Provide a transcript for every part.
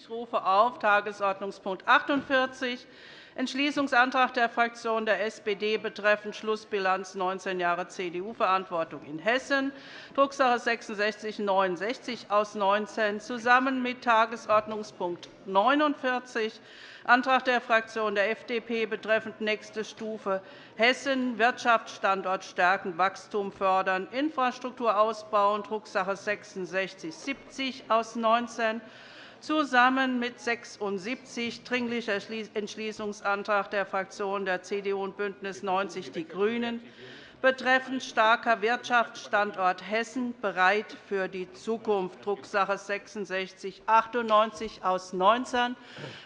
Ich rufe auf Tagesordnungspunkt 48, Entschließungsantrag der Fraktion der SPD betreffend Schlussbilanz 19 Jahre CDU-Verantwortung in Hessen, Drucksache 19 aus 19, zusammen mit Tagesordnungspunkt 49, Antrag der Fraktion der FDP betreffend nächste Stufe Hessen, Wirtschaftsstandort stärken, Wachstum fördern, Infrastruktur ausbauen, Drucksache 19 aus 19, zusammen mit 76 Dringlicher Entschließungsantrag der Fraktionen der CDU und BÜNDNIS 90 die GRÜNEN betreffend starker Wirtschaftsstandort Hessen bereit für die Zukunft, Drucksache 19 aus 19.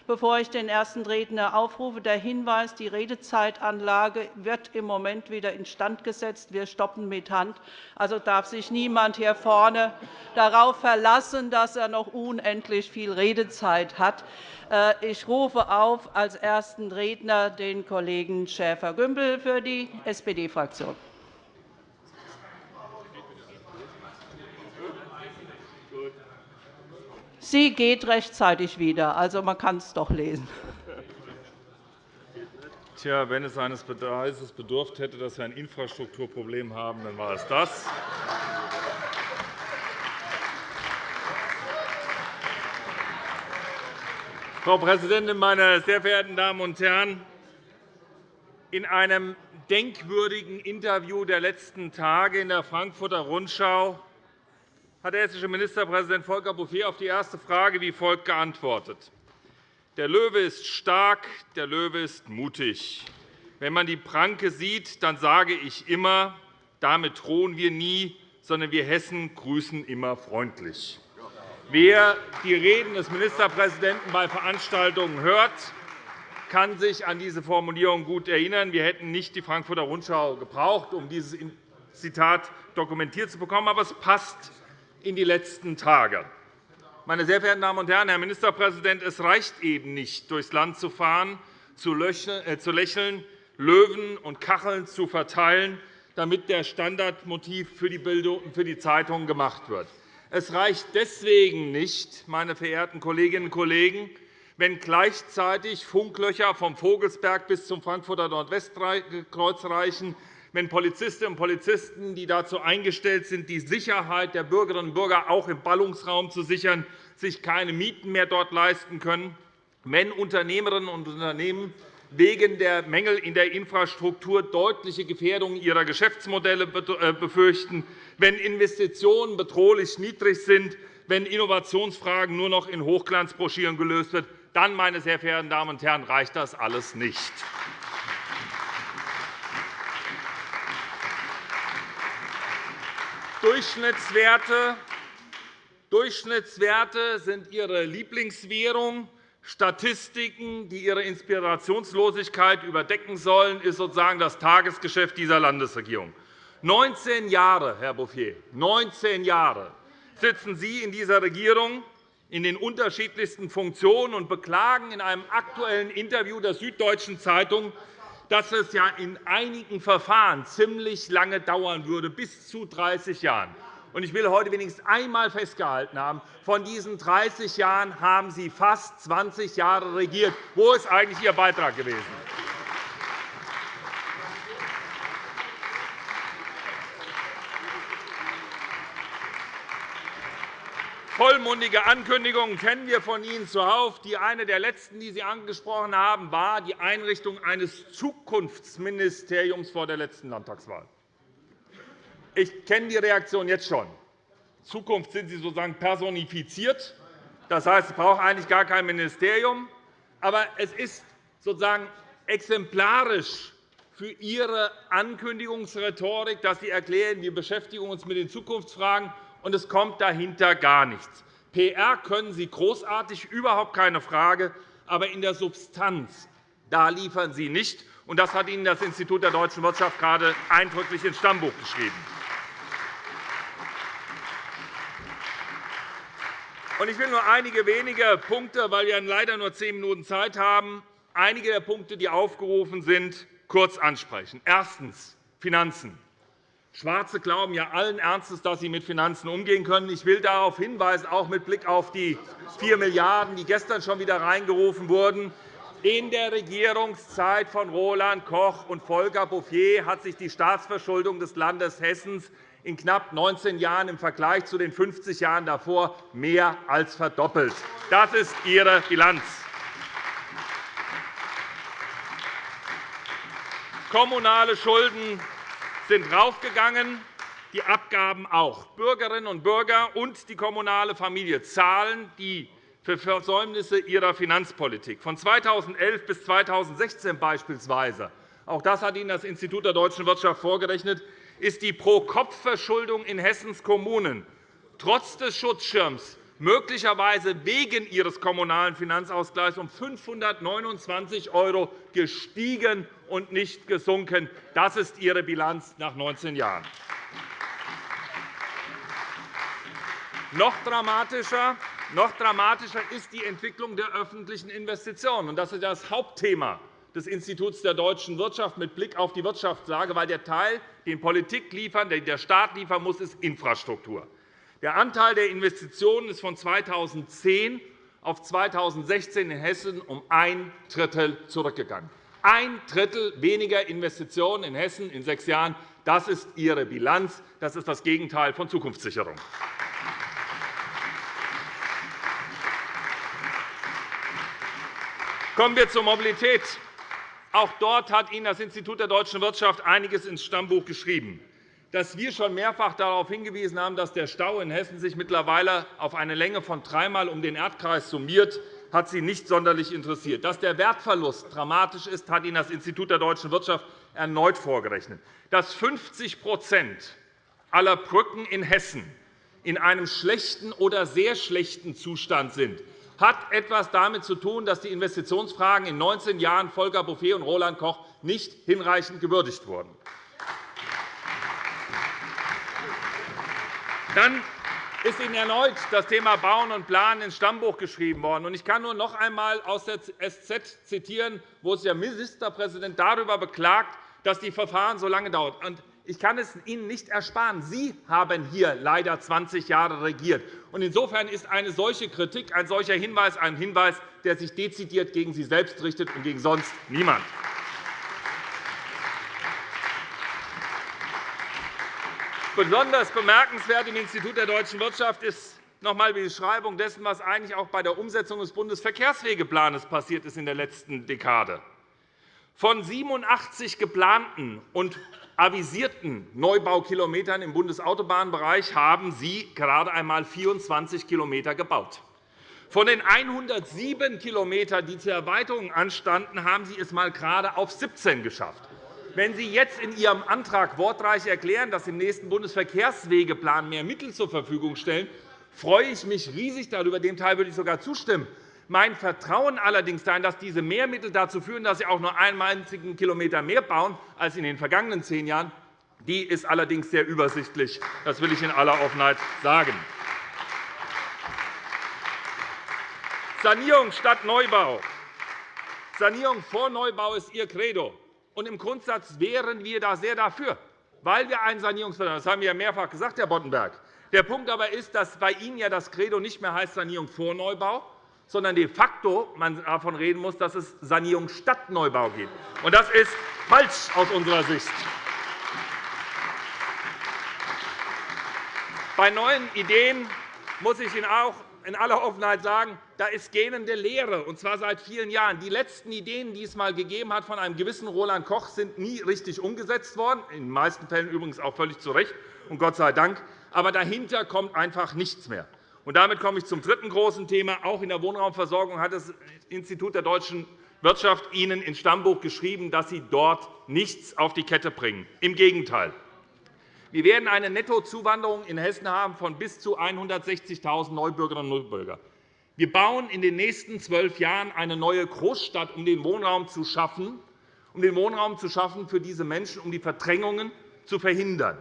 Bevor ich den ersten Redner aufrufe, der Hinweis, die Redezeitanlage wird im Moment wieder instand gesetzt. Wir stoppen mit Hand. Also darf sich niemand hier vorne darauf verlassen, dass er noch unendlich viel Redezeit hat. Äh, ich rufe auf als ersten Redner den Kollegen Schäfer-Gümbel für die SPD-Fraktion. Sie geht rechtzeitig wieder. Also, man kann es doch lesen. Tja, wenn es eines Beweises bedurft hätte, dass wir ein Infrastrukturproblem haben, dann war es das. Frau Präsidentin, meine sehr verehrten Damen und Herren! In einem denkwürdigen Interview der letzten Tage in der Frankfurter Rundschau hat der hessische Ministerpräsident Volker Bouffier auf die erste Frage wie folgt geantwortet. Der Löwe ist stark, der Löwe ist mutig. Wenn man die Pranke sieht, dann sage ich immer, damit drohen wir nie, sondern wir Hessen grüßen immer freundlich. Wer die Reden des Ministerpräsidenten bei Veranstaltungen hört, kann sich an diese Formulierung gut erinnern. Wir hätten nicht die Frankfurter Rundschau gebraucht, um dieses Zitat dokumentiert zu bekommen. Aber es passt in die letzten Tage. Meine sehr verehrten Damen und Herren, Herr Ministerpräsident, es reicht eben nicht, durchs Land zu fahren, zu äh, lächeln, Löwen und Kacheln zu verteilen, damit der Standardmotiv für die Bildung und für die Zeitungen gemacht wird. Es reicht deswegen nicht, meine verehrten Kolleginnen und Kollegen, wenn gleichzeitig Funklöcher vom Vogelsberg bis zum Frankfurter Nordwestkreuz reichen, wenn Polizistinnen und Polizisten, die dazu eingestellt sind, die Sicherheit der Bürgerinnen und Bürger auch im Ballungsraum zu sichern, sich keine Mieten mehr dort leisten können, wenn Unternehmerinnen und Unternehmen wegen der Mängel in der Infrastruktur deutliche Gefährdungen ihrer Geschäftsmodelle äh, befürchten, wenn Investitionen bedrohlich niedrig sind, wenn Innovationsfragen nur noch in Hochglanzbroschüren gelöst werden, dann, meine sehr verehrten Damen und Herren, reicht das alles nicht. Durchschnittswerte Durchschnittswerte sind Ihre Lieblingswährung. Statistiken, die Ihre Inspirationslosigkeit überdecken sollen, ist sozusagen das Tagesgeschäft dieser Landesregierung. 19 Jahre, Herr Bouffier, 19 Jahre sitzen Sie in dieser Regierung in den unterschiedlichsten Funktionen und beklagen in einem aktuellen Interview der Süddeutschen Zeitung, dass es ja in einigen Verfahren ziemlich lange dauern würde, bis zu 30 Jahren. Ich will heute wenigstens einmal festgehalten haben, von diesen 30 Jahren haben Sie fast 20 Jahre regiert. Wo ist eigentlich Ihr Beitrag gewesen? Vollmundige Ankündigungen kennen wir von Ihnen zuhauf. Die eine der letzten, die Sie angesprochen haben, war die Einrichtung eines Zukunftsministeriums vor der letzten Landtagswahl. Ich kenne die Reaktion jetzt schon. In Zukunft sind Sie sozusagen personifiziert. Das heißt, es braucht eigentlich gar kein Ministerium. Aber es ist sozusagen exemplarisch für Ihre Ankündigungsrhetorik, dass Sie erklären, wir beschäftigen uns mit den Zukunftsfragen, und es kommt dahinter gar nichts. PR können Sie großartig, überhaupt keine Frage. Aber in der Substanz da liefern Sie nicht. Und das hat Ihnen das Institut der deutschen Wirtschaft gerade eindrücklich ins Stammbuch geschrieben. Ich will nur einige wenige Punkte, weil wir leider nur zehn Minuten Zeit haben, einige der Punkte, die aufgerufen sind, kurz ansprechen. Erstens. Finanzen. Schwarze glauben ja allen Ernstes, dass sie mit Finanzen umgehen können. Ich will darauf hinweisen, auch mit Blick auf die 4 Milliarden €, die gestern schon wieder reingerufen wurden. In der Regierungszeit von Roland Koch und Volker Bouffier hat sich die Staatsverschuldung des Landes Hessen in knapp 19 Jahren im Vergleich zu den 50 Jahren davor mehr als verdoppelt. Das ist Ihre Bilanz. Kommunale Schulden sind raufgegangen, die Abgaben auch. Bürgerinnen und Bürger und die kommunale Familie zahlen die für Versäumnisse ihrer Finanzpolitik. Von 2011 bis 2016 beispielsweise auch das hat Ihnen das Institut der deutschen Wirtschaft vorgerechnet, ist die Pro-Kopf-Verschuldung in Hessens Kommunen trotz des Schutzschirms möglicherweise wegen ihres kommunalen Finanzausgleichs um 529 € gestiegen und nicht gesunken. Das ist Ihre Bilanz nach 19 Jahren. Noch dramatischer, noch dramatischer ist die Entwicklung der öffentlichen Investitionen. Das ist das Hauptthema des Instituts der deutschen Wirtschaft mit Blick auf die Wirtschaftslage, weil der Teil, den Politik liefern, den der Staat liefern muss, ist Infrastruktur. Der Anteil der Investitionen ist von 2010 auf 2016 in Hessen um ein Drittel zurückgegangen. Ein Drittel weniger Investitionen in Hessen in sechs Jahren. Das ist Ihre Bilanz. Das ist das Gegenteil von Zukunftssicherung. Kommen wir zur Mobilität. Auch dort hat Ihnen das Institut der deutschen Wirtschaft einiges ins Stammbuch geschrieben dass wir schon mehrfach darauf hingewiesen haben, dass der Stau in Hessen sich mittlerweile auf eine Länge von dreimal um den Erdkreis summiert, hat Sie nicht sonderlich interessiert. Dass der Wertverlust dramatisch ist, hat Ihnen das Institut der deutschen Wirtschaft erneut vorgerechnet. Dass 50% aller Brücken in Hessen in einem schlechten oder sehr schlechten Zustand sind, hat etwas damit zu tun, dass die Investitionsfragen in 19 Jahren Volker Bouffier und Roland Koch nicht hinreichend gewürdigt wurden. Dann ist Ihnen erneut das Thema Bauen und Planen ins Stammbuch geschrieben worden. Ich kann nur noch einmal aus der SZ zitieren, wo sich der Ministerpräsident darüber beklagt, dass die Verfahren so lange dauern. Ich kann es Ihnen nicht ersparen. Sie haben hier leider 20 Jahre regiert. Insofern ist eine solche Kritik, ein solcher Hinweis ein Hinweis, der sich dezidiert gegen Sie selbst richtet und gegen sonst niemand. Besonders bemerkenswert im Institut der deutschen Wirtschaft ist noch einmal die Beschreibung dessen, was eigentlich auch bei der Umsetzung des Bundesverkehrswegeplans passiert ist in der letzten Dekade. Von 87 geplanten und avisierten Neubaukilometern im Bundesautobahnbereich haben Sie gerade einmal 24 km gebaut. Von den 107 km, die zur Erweiterung anstanden, haben Sie es einmal gerade auf 17 geschafft. Wenn Sie jetzt in Ihrem Antrag wortreich erklären, dass Sie im nächsten Bundesverkehrswegeplan mehr Mittel zur Verfügung stellen, freue ich mich riesig darüber. Dem Teil würde ich sogar zustimmen. Mein Vertrauen allerdings darin, dass diese Mehrmittel dazu führen, dass Sie auch nur einen einzigen Kilometer mehr bauen als in den vergangenen zehn Jahren, die ist allerdings sehr übersichtlich. Das will ich in aller Offenheit sagen. Sanierung statt Neubau. Sanierung vor Neubau ist Ihr Credo. Und Im Grundsatz wären wir da sehr dafür, weil wir einen Sanierungsvertrag haben. Das haben wir ja mehrfach gesagt, Herr Boddenberg. Der Punkt aber ist, dass bei Ihnen ja das Credo nicht mehr heißt Sanierung vor Neubau, sondern de facto man davon reden muss, dass es Sanierung statt Neubau geht. Und das ist falsch aus unserer Sicht. Bei neuen Ideen muss ich Ihnen auch in aller Offenheit sagen, da ist gähnende Lehre, und zwar seit vielen Jahren. Die letzten Ideen, die es einmal gegeben hat von einem gewissen Roland Koch, sind nie richtig umgesetzt worden, in den meisten Fällen übrigens auch völlig zu Recht, und Gott sei Dank. Aber dahinter kommt einfach nichts mehr. Und damit komme ich zum dritten großen Thema. Auch in der Wohnraumversorgung hat das Institut der deutschen Wirtschaft Ihnen ins Stammbuch geschrieben, dass Sie dort nichts auf die Kette bringen. Im Gegenteil. Wir werden eine Nettozuwanderung in Hessen haben von bis zu 160.000 Neubürgerinnen und Neubürgern. Wir bauen in den nächsten zwölf Jahren eine neue Großstadt, um den Wohnraum zu schaffen, um den Wohnraum zu schaffen für diese Menschen, um die Verdrängungen zu verhindern.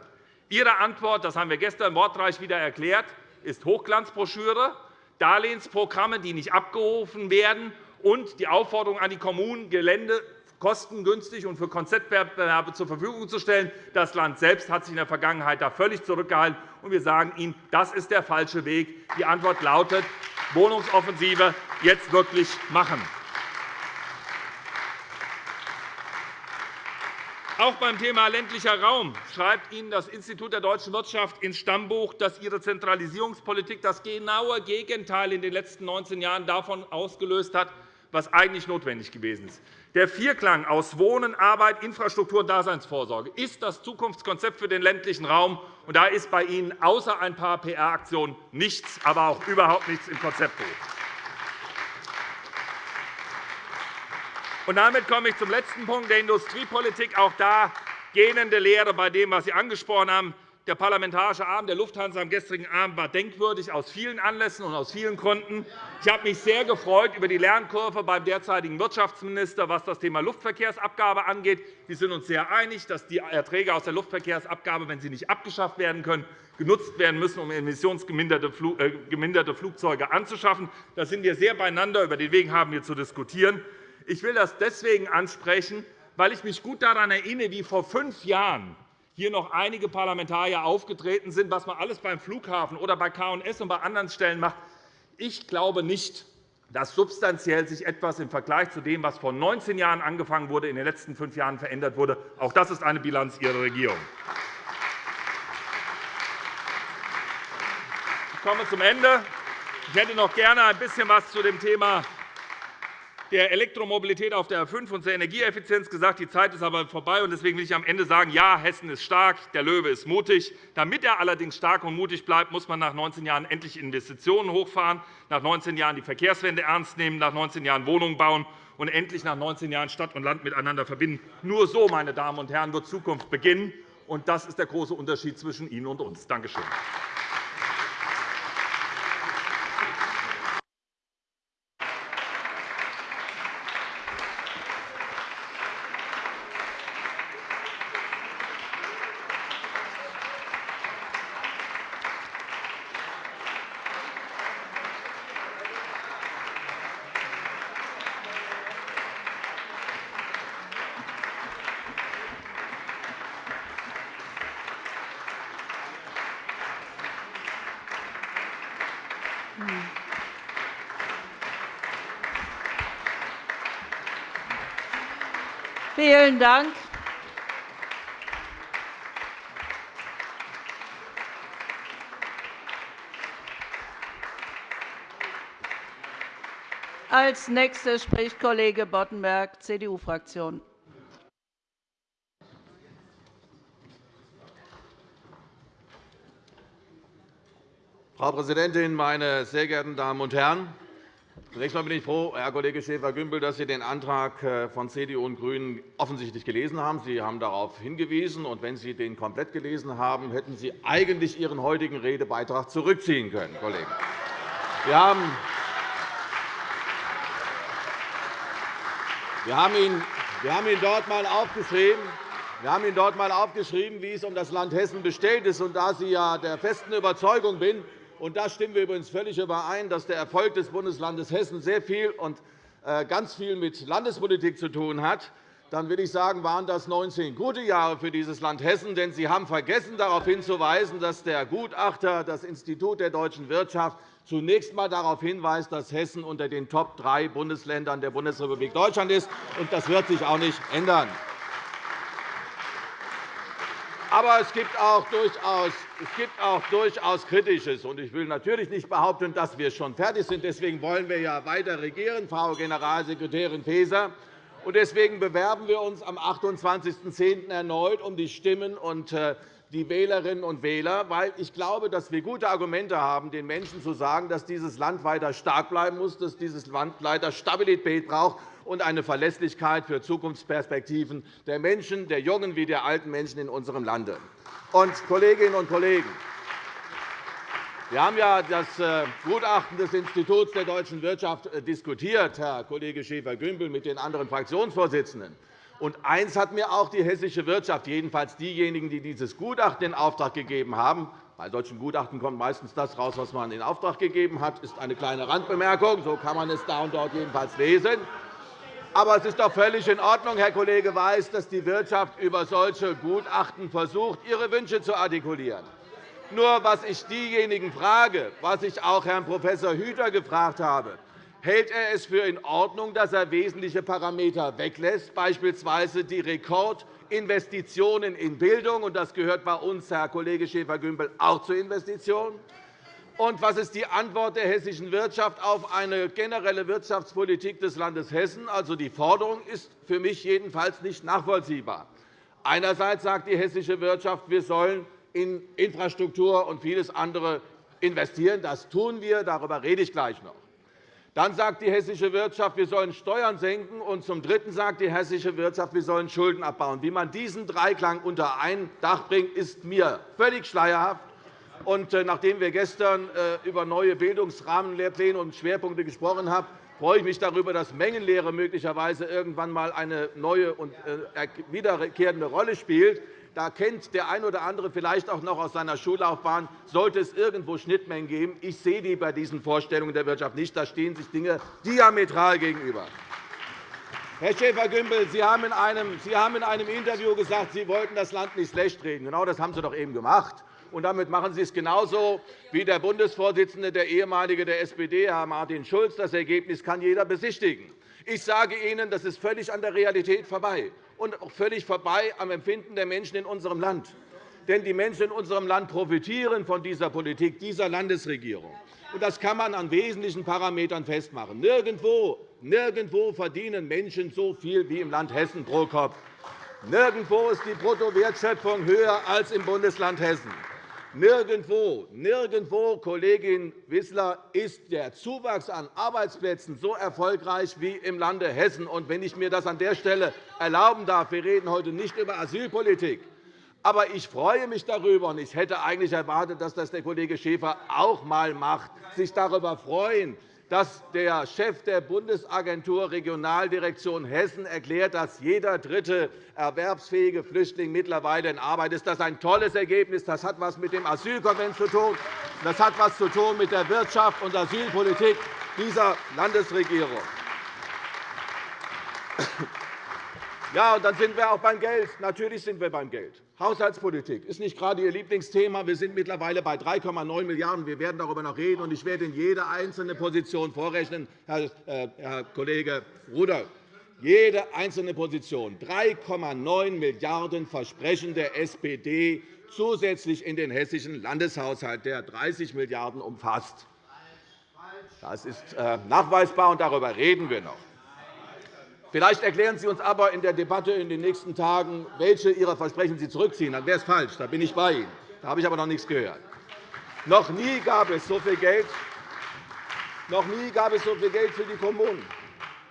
Ihre Antwort, das haben wir gestern wortreich wieder erklärt, ist Hochglanzbroschüre, Darlehensprogramme, die nicht abgerufen werden, und die Aufforderung an die Kommunen, Gelände kostengünstig und für Konzeptwettbewerbe zur Verfügung zu stellen. Das Land selbst hat sich in der Vergangenheit da völlig zurückgehalten. und Wir sagen Ihnen, das ist der falsche Weg. Die Antwort lautet Wohnungsoffensive jetzt wirklich machen. Auch beim Thema ländlicher Raum schreibt Ihnen das Institut der deutschen Wirtschaft ins Stammbuch, dass Ihre Zentralisierungspolitik das genaue Gegenteil in den letzten 19 Jahren davon ausgelöst hat, was eigentlich notwendig gewesen ist. Der Vierklang aus Wohnen, Arbeit, Infrastruktur und Daseinsvorsorge ist das Zukunftskonzept für den ländlichen Raum. Und da ist bei Ihnen außer ein paar PR-Aktionen nichts, aber auch überhaupt nichts im Konzeptbuch. Und damit komme ich zum letzten Punkt der Industriepolitik. Auch da gähnende Lehre bei dem, was Sie angesprochen haben. Der Parlamentarische Abend der Lufthansa am gestrigen Abend war denkwürdig aus vielen Anlässen und aus vielen Gründen. Ich habe mich sehr gefreut über die Lernkurve beim derzeitigen Wirtschaftsminister, was das Thema Luftverkehrsabgabe angeht. Wir sind uns sehr einig, dass die Erträge aus der Luftverkehrsabgabe, wenn sie nicht abgeschafft werden können, genutzt werden müssen, um emissionsgeminderte äh, Flugzeuge anzuschaffen. Da sind wir sehr beieinander. Über den Weg haben wir zu diskutieren. Ich will das deswegen ansprechen, weil ich mich gut daran erinnere, wie vor fünf Jahren hier noch einige Parlamentarier aufgetreten sind, was man alles beim Flughafen oder bei K&S und bei anderen Stellen macht. Ich glaube nicht, dass substanziell sich etwas im Vergleich zu dem, was vor 19 Jahren angefangen wurde, in den letzten fünf Jahren verändert wurde. Auch das ist eine Bilanz Ihrer Regierung. Ich komme zum Ende. Ich hätte noch gerne ein bisschen etwas zu dem Thema der Elektromobilität auf der A 5 und zur Energieeffizienz gesagt. Die Zeit ist aber vorbei. Deswegen will ich am Ende sagen, ja, Hessen ist stark, der Löwe ist mutig. Damit er allerdings stark und mutig bleibt, muss man nach 19 Jahren endlich Investitionen hochfahren, nach 19 Jahren die Verkehrswende ernst nehmen, nach 19 Jahren Wohnungen bauen und endlich nach 19 Jahren Stadt und Land miteinander verbinden. Nur so, meine Damen und Herren, wird Zukunft beginnen. Und das ist der große Unterschied zwischen Ihnen und uns. Danke schön. Dank. Als Nächster spricht Kollege Boddenberg, CDU-Fraktion. Frau Präsidentin, meine sehr geehrten Damen und Herren! Zunächst einmal bin ich froh, Herr Kollege Schäfer-Gümbel, dass Sie den Antrag äh, von CDU und GRÜNEN offensichtlich gelesen haben. Sie haben darauf hingewiesen. Und wenn Sie den komplett gelesen haben, hätten Sie eigentlich Ihren heutigen Redebeitrag zurückziehen können, Kollege. Wir haben wir haben ihn, ihn dort einmal aufgeschrieben. Wir haben Ihnen dort einmal aufgeschrieben, wie es um das Land Hessen bestellt ist. Und da Sie ja der festen Überzeugung bin, und da stimmen wir übrigens völlig überein, dass der Erfolg des Bundeslandes Hessen sehr viel und äh, ganz viel mit Landespolitik zu tun hat, dann will ich sagen, waren das 19 gute Jahre für dieses Land Hessen. Denn Sie haben vergessen, darauf hinzuweisen, dass der Gutachter, das Institut der deutschen Wirtschaft, zunächst einmal darauf hinweist, dass Hessen unter den Top drei Bundesländern der Bundesrepublik Deutschland ist. Das wird sich auch nicht ändern. Aber es gibt auch durchaus, es gibt auch durchaus Kritisches. Ich will natürlich nicht behaupten, dass wir schon fertig sind. Deswegen wollen wir ja weiter regieren, Frau Generalsekretärin Faeser. Deswegen bewerben wir uns am 28.10. erneut um die Stimmen und äh, die Wählerinnen und Wähler, weil ich glaube, dass wir gute Argumente haben, den Menschen zu sagen, dass dieses Land weiter stark bleiben muss, dass dieses Land weiter Stabilität braucht und eine Verlässlichkeit für Zukunftsperspektiven der Menschen, der jungen wie der alten Menschen in unserem Lande. Und, Kolleginnen und Kollegen, wir haben ja das äh, Gutachten des Instituts der deutschen Wirtschaft äh, diskutiert, Herr Kollege Schäfer-Gümbel, mit den anderen Fraktionsvorsitzenden. Und eines hat mir auch die hessische Wirtschaft, jedenfalls diejenigen, die dieses Gutachten in Auftrag gegeben haben, bei solchen Gutachten kommt meistens das heraus, was man in Auftrag gegeben hat, das ist eine kleine Randbemerkung. So kann man es da und dort jedenfalls lesen. Aber es ist doch völlig in Ordnung, Herr Kollege Weiß, dass die Wirtschaft über solche Gutachten versucht, ihre Wünsche zu artikulieren. Nur was ich diejenigen frage, was ich auch Herrn Prof. Hüter gefragt habe, hält er es für in Ordnung, dass er wesentliche Parameter weglässt, beispielsweise die Rekordinvestitionen in Bildung, und das gehört bei uns, Herr Kollege Schäfer-Gümbel, auch zur Investition? Und was ist die Antwort der hessischen Wirtschaft auf eine generelle Wirtschaftspolitik des Landes Hessen? Also, die Forderung ist für mich jedenfalls nicht nachvollziehbar. Einerseits sagt die hessische Wirtschaft, wir sollen in Infrastruktur und vieles andere investieren. Das tun wir. Darüber rede ich gleich noch. Dann sagt die hessische Wirtschaft, wir sollen Steuern senken. Und zum Dritten sagt die hessische Wirtschaft, wir sollen Schulden abbauen. Wie man diesen Dreiklang unter ein Dach bringt, ist mir völlig schleierhaft. Äh, nachdem wir gestern äh, über neue Bildungsrahmenlehrpläne und Schwerpunkte gesprochen haben, freue ich mich darüber, dass Mengenlehre möglicherweise irgendwann einmal eine neue und äh, wiederkehrende Rolle spielt. Da kennt der eine oder andere vielleicht auch noch aus seiner Schullaufbahn, sollte es irgendwo Schnittmengen geben. Ich sehe die bei diesen Vorstellungen der Wirtschaft nicht. Da stehen sich Dinge diametral gegenüber. Herr Schäfer-Gümbel, Sie haben in einem Interview gesagt, Sie wollten das Land nicht schlecht reden. Genau das haben Sie doch eben gemacht. Und damit machen Sie es genauso wie der Bundesvorsitzende, der ehemalige der SPD, Herr Martin Schulz. Das Ergebnis kann jeder besichtigen. Ich sage Ihnen, das ist völlig an der Realität vorbei und auch völlig vorbei am Empfinden der Menschen in unserem Land. Denn die Menschen in unserem Land profitieren von dieser Politik, dieser Landesregierung. Das kann man an wesentlichen Parametern festmachen. Nirgendwo, nirgendwo verdienen Menschen so viel wie im Land Hessen pro Kopf. Nirgendwo ist die Bruttowertschöpfung höher als im Bundesland Hessen. Nirgendwo, nirgendwo, Kollegin Wissler, ist der Zuwachs an Arbeitsplätzen so erfolgreich wie im Lande Hessen. Und wenn ich mir das an der Stelle erlauben darf, wir reden heute nicht über Asylpolitik, aber ich freue mich darüber, und ich hätte eigentlich erwartet, dass das der Kollege Schäfer auch einmal macht, sich darüber freuen, dass der Chef der Bundesagentur Regionaldirektion Hessen erklärt, dass jeder dritte erwerbsfähige Flüchtling mittlerweile in Arbeit ist. Das ist ein tolles Ergebnis. Das hat etwas mit dem Asylkonvent zu tun. Das hat etwas zu tun mit der Wirtschafts- und Asylpolitik dieser Landesregierung. Ja, und dann sind wir auch beim Geld. Natürlich sind wir beim Geld. Haushaltspolitik ist nicht gerade Ihr Lieblingsthema. Wir sind mittlerweile bei 3,9 Milliarden €. Wir werden darüber noch reden, und ich werde Ihnen jede einzelne Position vorrechnen, Herr äh, Kollege Rudolph. Jede einzelne Position. 3,9 Milliarden € Versprechen der SPD zusätzlich in den hessischen Landeshaushalt, der 30 Milliarden € umfasst. Das ist äh, nachweisbar, und darüber reden wir noch. Vielleicht erklären Sie uns aber in der Debatte in den nächsten Tagen, welche Ihrer Versprechen Sie zurückziehen. Dann wäre es falsch. Da bin ich bei Ihnen. Da habe ich aber noch nichts gehört. Noch nie gab es so viel Geld, noch nie gab es so viel Geld für die Kommunen.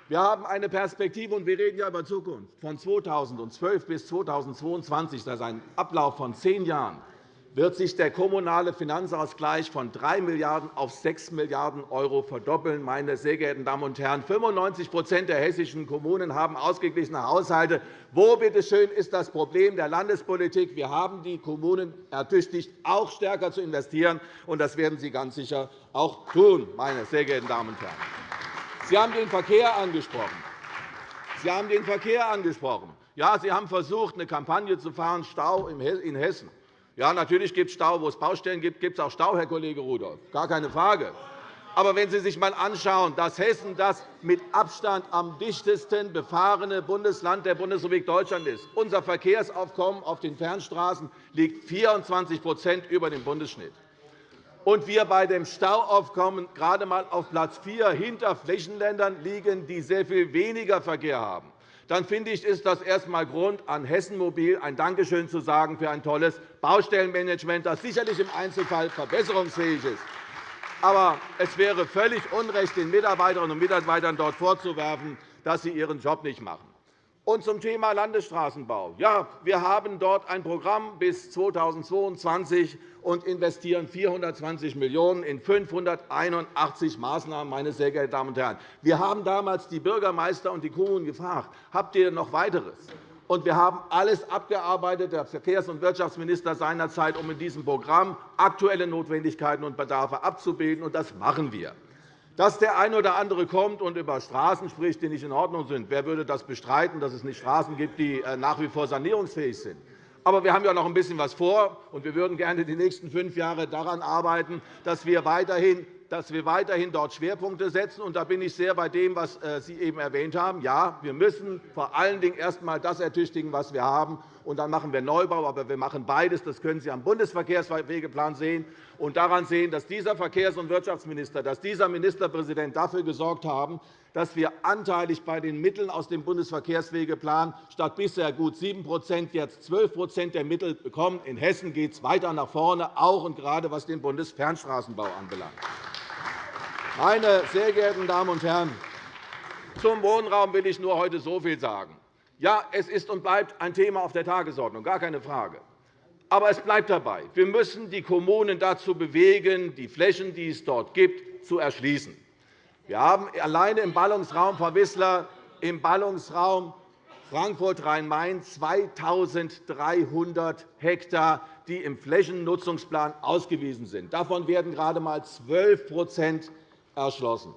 Wir haben eine Perspektive, und wir reden ja über Zukunft, von 2012 bis 2022. Das ist ein Ablauf von zehn Jahren wird sich der kommunale Finanzausgleich von 3 Milliarden € auf 6 Milliarden € verdoppeln. Meine sehr geehrten Damen und Herren, 95% der hessischen Kommunen haben ausgeglichene Haushalte. Wo bitte schön, ist das Problem der Landespolitik? Wir haben die Kommunen ertüchtigt, auch stärker zu investieren, und das werden Sie ganz sicher auch tun, meine sehr geehrten Damen und Herren. Sie haben den Verkehr angesprochen. Sie haben den Verkehr angesprochen. Ja, Sie haben versucht, eine Kampagne zu fahren, Stau in Hessen. Ja, natürlich gibt es Stau. Wo es Baustellen gibt, gibt es auch Stau, Herr Kollege Rudolph. Gar keine Frage. Aber wenn Sie sich einmal anschauen, dass Hessen das mit Abstand am dichtesten befahrene Bundesland der Bundesrepublik Deutschland ist, unser Verkehrsaufkommen auf den Fernstraßen liegt 24% über dem Bundesschnitt, und wir bei dem Stauaufkommen gerade einmal auf Platz 4 hinter Flächenländern liegen, die sehr viel weniger Verkehr haben, dann finde ich, ist das erst einmal Grund, an Hessen Mobil ein Dankeschön zu sagen für ein tolles Baustellenmanagement, das sicherlich im Einzelfall verbesserungsfähig ist. Aber es wäre völlig unrecht, den Mitarbeiterinnen und Mitarbeitern dort vorzuwerfen, dass sie ihren Job nicht machen. Und zum Thema Landesstraßenbau. Ja, wir haben dort ein Programm bis 2022 und investieren 420 Millionen € in 581 Maßnahmen. Meine sehr geehrten Damen und Herren. Wir haben damals die Bürgermeister und die Kommunen gefragt, habt ihr noch weiteres? Und wir haben alles abgearbeitet, der Verkehrs- und Wirtschaftsminister seinerzeit, um in diesem Programm aktuelle Notwendigkeiten und Bedarfe abzubilden. Und das machen wir. Dass der eine oder andere kommt und über Straßen spricht, die nicht in Ordnung sind, wer würde das bestreiten, dass es nicht Straßen gibt, die äh, nach wie vor sanierungsfähig sind? Aber wir haben ja noch ein bisschen was vor, und wir würden gerne die nächsten fünf Jahre daran arbeiten, dass wir weiterhin dass wir weiterhin dort Schwerpunkte setzen. Und da bin ich sehr bei dem, was äh, Sie eben erwähnt haben. Ja, wir müssen vor allen Dingen erst einmal das ertüchtigen, was wir haben. Und dann machen wir Neubau. Aber wir machen beides. Das können Sie am Bundesverkehrswegeplan sehen und daran sehen, dass dieser Verkehrs- und Wirtschaftsminister, dass dieser Ministerpräsident dafür gesorgt haben, dass wir anteilig bei den Mitteln aus dem Bundesverkehrswegeplan statt bisher gut 7% jetzt 12% der Mittel bekommen. In Hessen geht es weiter nach vorne, auch und gerade was den Bundesfernstraßenbau anbelangt. Meine sehr geehrten Damen und Herren, zum Wohnraum will ich nur heute so viel sagen. Ja, es ist und bleibt ein Thema auf der Tagesordnung, gar keine Frage. Aber es bleibt dabei. Wir müssen die Kommunen dazu bewegen, die Flächen, die es dort gibt, zu erschließen. Wir haben alleine im Ballungsraum Frau Wissler, im Ballungsraum Frankfurt-Rhein-Main 2.300 Hektar, die im Flächennutzungsplan ausgewiesen sind. Davon werden gerade einmal 12% erschlossen.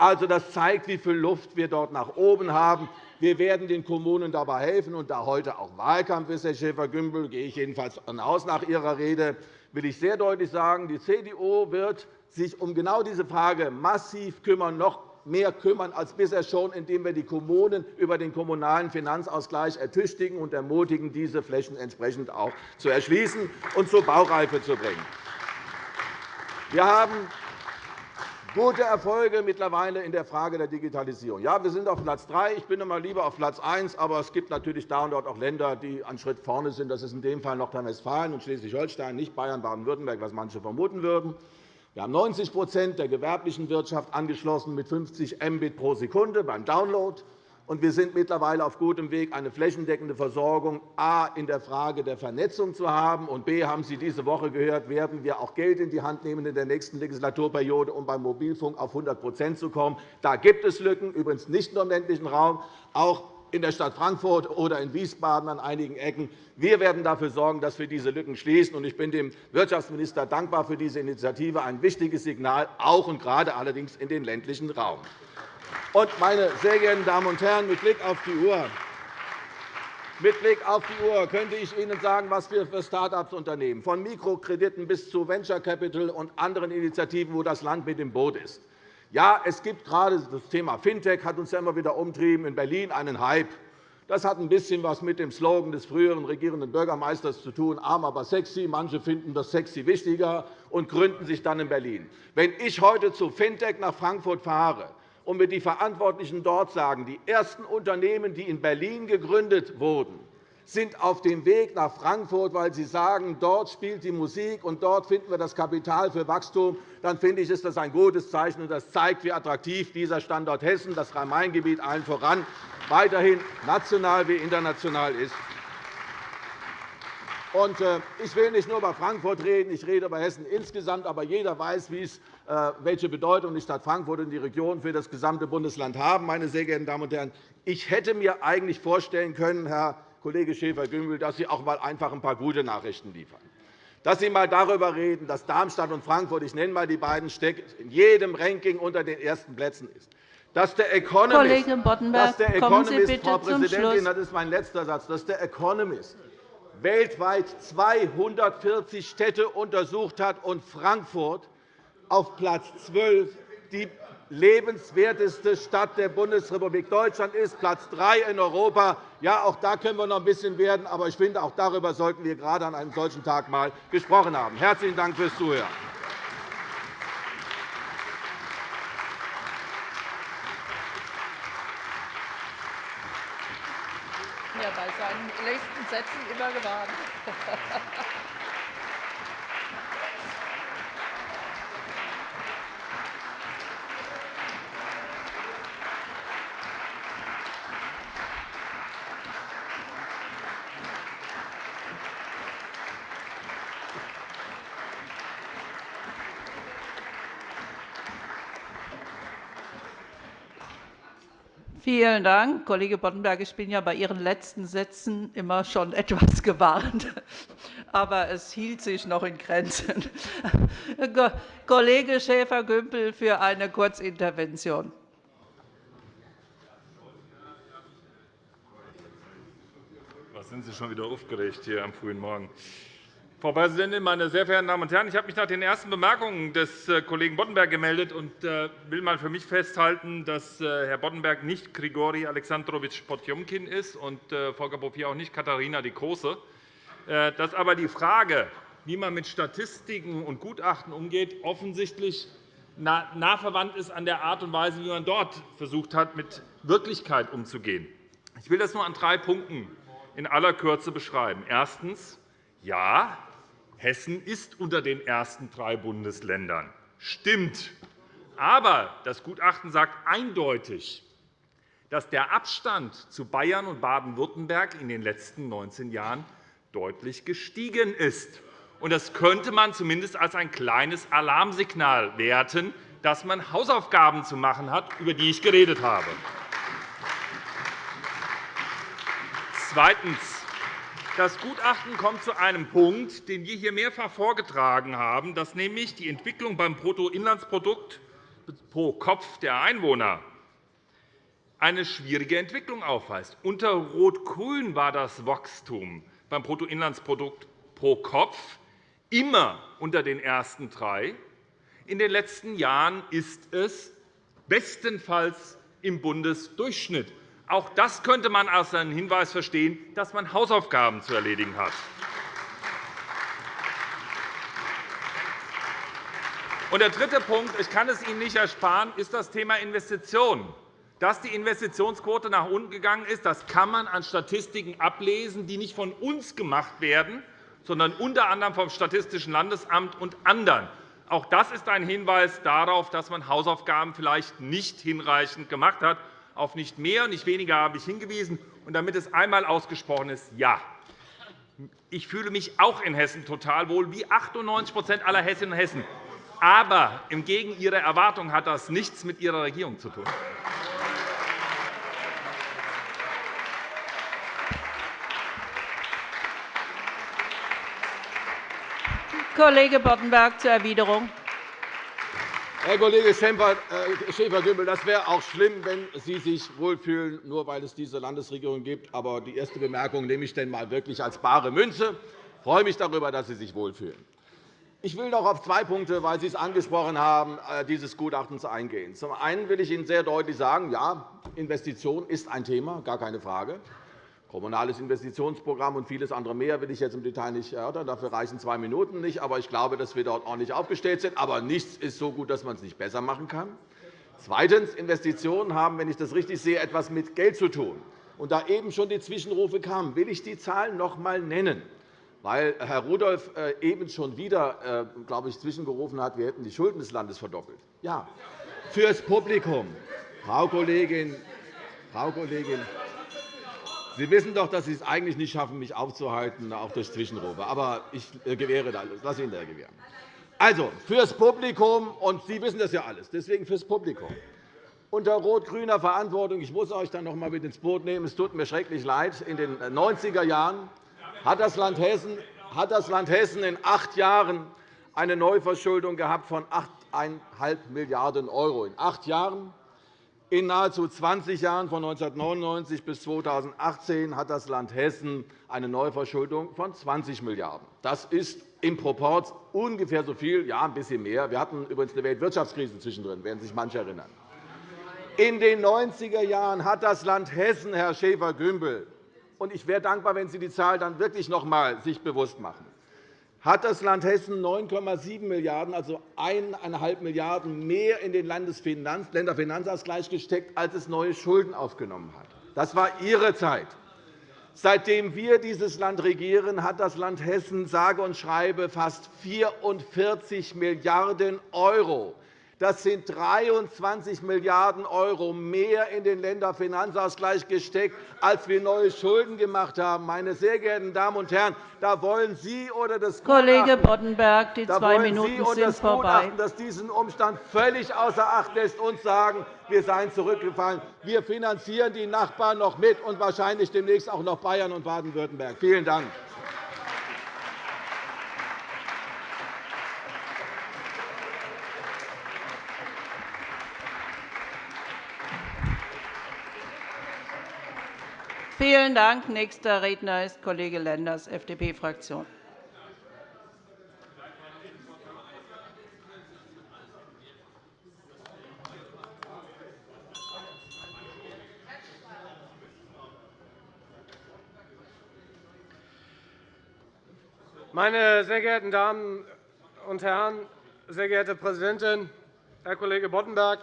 Also, das zeigt, wie viel Luft wir dort nach oben haben. Wir werden den Kommunen dabei helfen. Und da heute auch Wahlkampf ist, Herr Schäfer-Gümbel, gehe ich jedenfalls aus nach Ihrer Rede, will ich sehr deutlich sagen, die CDU wird sich um genau diese Frage massiv kümmern, noch mehr kümmern als bisher schon, indem wir die Kommunen über den kommunalen Finanzausgleich ertüchtigen und ermutigen, diese Flächen entsprechend auch zu erschließen und zur Baureife zu bringen. Wir haben gute Erfolge mittlerweile in der Frage der Digitalisierung. Ja, wir sind auf Platz 3. Ich bin immer lieber auf Platz 1. Aber es gibt natürlich da und dort auch Länder, die einen Schritt vorne sind. Das ist in dem Fall Nordrhein-Westfalen und Schleswig-Holstein, nicht Bayern, Baden-Württemberg, was manche vermuten würden. Wir haben 90% der gewerblichen Wirtschaft angeschlossen mit 50 Mbit pro Sekunde beim Download und wir sind mittlerweile auf gutem Weg, eine flächendeckende Versorgung a in der Frage der Vernetzung zu haben und b haben Sie diese Woche gehört, werden wir auch Geld in die Hand nehmen in der nächsten Legislaturperiode, um beim Mobilfunk auf 100% zu kommen. Da gibt es Lücken, übrigens nicht nur im ländlichen Raum, auch in der Stadt Frankfurt oder in Wiesbaden an einigen Ecken. Wir werden dafür sorgen, dass wir diese Lücken schließen. Ich bin dem Wirtschaftsminister dankbar für diese Initiative, ein wichtiges Signal, auch und gerade allerdings in den ländlichen Raum. Und, meine sehr geehrten Damen und Herren, mit Blick auf die Uhr mit Blick auf die Uhr könnte ich Ihnen sagen, was wir für Start-ups unternehmen, von Mikrokrediten bis zu Venture Capital und anderen Initiativen, wo das Land mit im Boot ist. Ja, es gibt gerade das Thema Fintech, hat uns ja immer wieder umtrieben, in Berlin einen Hype. Das hat ein bisschen was mit dem Slogan des früheren regierenden Bürgermeisters zu tun, arm, aber sexy. Manche finden das sexy wichtiger und gründen sich dann in Berlin. Wenn ich heute zu Fintech nach Frankfurt fahre, und mir die Verantwortlichen dort sagen, die ersten Unternehmen, die in Berlin gegründet wurden, sind auf dem Weg nach Frankfurt, weil sie sagen, dort spielt die Musik und dort finden wir das Kapital für Wachstum, dann finde ich, ist das ein gutes Zeichen. und Das zeigt, wie attraktiv dieser Standort Hessen, das Rhein-Main-Gebiet allen voran, weiterhin national wie international ist. Äh, ich will nicht nur über Frankfurt reden, ich rede über Hessen insgesamt. Aber jeder weiß, äh, welche Bedeutung die Stadt Frankfurt und die Region für das gesamte Bundesland haben. Meine sehr geehrten Damen und Herren, ich hätte mir eigentlich vorstellen können, Herr Kollege Schäfer-Gümbel, dass Sie auch einmal einfach ein paar gute Nachrichten liefern dass Sie einmal darüber reden, dass Darmstadt und Frankfurt, ich nenne einmal die beiden Städte, in jedem Ranking unter den ersten Plätzen ist. Dass der Economist, dass der Economist Frau Präsidentin, das ist mein letzter Satz, dass der Economist weltweit 240 Städte untersucht hat und Frankfurt auf Platz 12 die lebenswerteste Stadt der Bundesrepublik Deutschland ist, Platz 3 in Europa. Ja, auch da können wir noch ein bisschen werden, aber ich finde, auch darüber sollten wir gerade an einem solchen Tag einmal gesprochen haben. Herzlichen Dank fürs Zuhören. Nächsten Sätzen immer gewarnt. Vielen Dank, Kollege Boddenberg. Ich bin ja bei Ihren letzten Sätzen immer schon etwas gewarnt, aber es hielt sich noch in Grenzen. Kollege Schäfer-Gümbel für eine Kurzintervention. Was sind Sie schon wieder aufgeregt hier am frühen Morgen? Frau Präsidentin, meine sehr verehrten Damen und Herren! Ich habe mich nach den ersten Bemerkungen des äh, Kollegen Boddenberg gemeldet und äh, will einmal für mich festhalten, dass äh, Herr Boddenberg nicht Grigori Alexandrowitsch Potjomkin ist und Volker Bouffier auch nicht Katharina die Große. Dass aber die Frage, wie man mit Statistiken und Gutachten umgeht, offensichtlich nah verwandt ist an der Art und Weise, wie man dort versucht hat, mit Wirklichkeit umzugehen. Ich will das nur an drei Punkten in aller Kürze beschreiben. Erstens. Ja, Hessen ist unter den ersten drei Bundesländern. Stimmt. Aber das Gutachten sagt eindeutig, dass der Abstand zu Bayern und Baden-Württemberg in den letzten 19 Jahren deutlich gestiegen ist. Das könnte man zumindest als ein kleines Alarmsignal werten, dass man Hausaufgaben zu machen hat, über die ich geredet habe. Zweitens. Das Gutachten kommt zu einem Punkt, den wir hier mehrfach vorgetragen haben, dass nämlich die Entwicklung beim Bruttoinlandsprodukt pro Kopf der Einwohner eine schwierige Entwicklung aufweist. Unter Rot-Grün war das Wachstum beim Bruttoinlandsprodukt pro Kopf immer unter den ersten drei. In den letzten Jahren ist es bestenfalls im Bundesdurchschnitt. Auch das könnte man als einen Hinweis verstehen, dass man Hausaufgaben zu erledigen hat. der dritte Punkt, ich kann es Ihnen nicht ersparen, ist das Thema Investitionen. Dass die Investitionsquote nach unten gegangen ist, das kann man an Statistiken ablesen, die nicht von uns gemacht werden, sondern unter anderem vom Statistischen Landesamt und anderen. Auch das ist ein Hinweis darauf, dass man Hausaufgaben vielleicht nicht hinreichend gemacht hat. Auf nicht mehr und nicht weniger habe ich hingewiesen. Und damit es einmal ausgesprochen ist, ja, ich fühle mich auch in Hessen total wohl, wie 98% aller Hessinnen und Hessen. Aber entgegen Ihrer Erwartung hat das nichts mit Ihrer Regierung zu tun. Kollege Boddenberg zur Erwiderung. Herr Kollege äh, Schäfer-Gümbel, das wäre auch schlimm, wenn Sie sich wohlfühlen, nur weil es diese Landesregierung gibt. Aber die erste Bemerkung nehme ich denn mal wirklich als bare Münze. Ich freue mich darüber, dass Sie sich wohlfühlen. Ich will noch auf zwei Punkte, weil Sie es angesprochen haben, äh, dieses Gutachtens eingehen. Zum einen will ich Ihnen sehr deutlich sagen, ja, Investition ist ein Thema, gar keine Frage. Kommunales Investitionsprogramm und vieles andere mehr will ich jetzt im Detail nicht erörtern. Dafür reichen zwei Minuten nicht. Aber ich glaube, dass wir dort ordentlich aufgestellt sind. Aber nichts ist so gut, dass man es nicht besser machen kann. Zweitens. Investitionen haben, wenn ich das richtig sehe, etwas mit Geld zu tun. Und da eben schon die Zwischenrufe kamen, will ich die Zahlen noch einmal nennen. Weil Herr Rudolph äh, eben schon wieder äh, glaube ich, zwischengerufen hat, wir hätten die Schulden des Landes verdoppelt. Ja, fürs Publikum. Frau Kollegin, Frau Kollegin, Sie wissen doch, dass Sie es eigentlich nicht schaffen, mich aufzuhalten, auch durch Zwischenrufe. Aber ich äh, gewähre das. Lass Ihnen da gewähren. Also, fürs Publikum, und Sie wissen das ja alles, deswegen fürs Publikum. Unter rot-grüner Verantwortung, ich muss euch dann noch einmal mit ins Boot nehmen, es tut mir schrecklich leid, in den 90er Jahren hat das Land Hessen, hat das Land Hessen in acht Jahren eine Neuverschuldung gehabt von 8,5 Milliarden €. In acht Jahren in nahezu 20 Jahren, von 1999 bis 2018, hat das Land Hessen eine Neuverschuldung von 20 Milliarden €. Das ist im Proport ungefähr so viel, ja, ein bisschen mehr. Wir hatten übrigens eine Weltwirtschaftskrise zwischendrin, werden sich manche erinnern. In den 90er Jahren hat das Land Hessen, Herr Schäfer-Gümbel, und ich wäre dankbar, wenn Sie die Zahl dann wirklich noch einmal sich bewusst machen, hat das Land Hessen 9,7 Milliarden €, also 1,5 Milliarden € mehr in den Länderfinanzausgleich gesteckt, als es neue Schulden aufgenommen hat. Das war Ihre Zeit. Seitdem wir dieses Land regieren, hat das Land Hessen sage und schreibe fast 44 Milliarden € Das sind 23 Milliarden € mehr in den Länderfinanzausgleich gesteckt, als wir neue Schulden gemacht haben. Meine sehr geehrten Damen und Herren, da wollen Sie oder das Kollege Boddenberg, die zwei Minuten Sie sind vorbei. das diesen Umstand völlig außer Acht lässt, uns sagen, wir seien zurückgefallen. Wir finanzieren die Nachbarn noch mit und wahrscheinlich demnächst auch noch Bayern und Baden-Württemberg. Vielen Dank. Vielen Dank. Nächster Redner ist Kollege Lenders, FDP-Fraktion. Meine sehr geehrten Damen und Herren, sehr geehrte Präsidentin, Herr Kollege Boddenberg!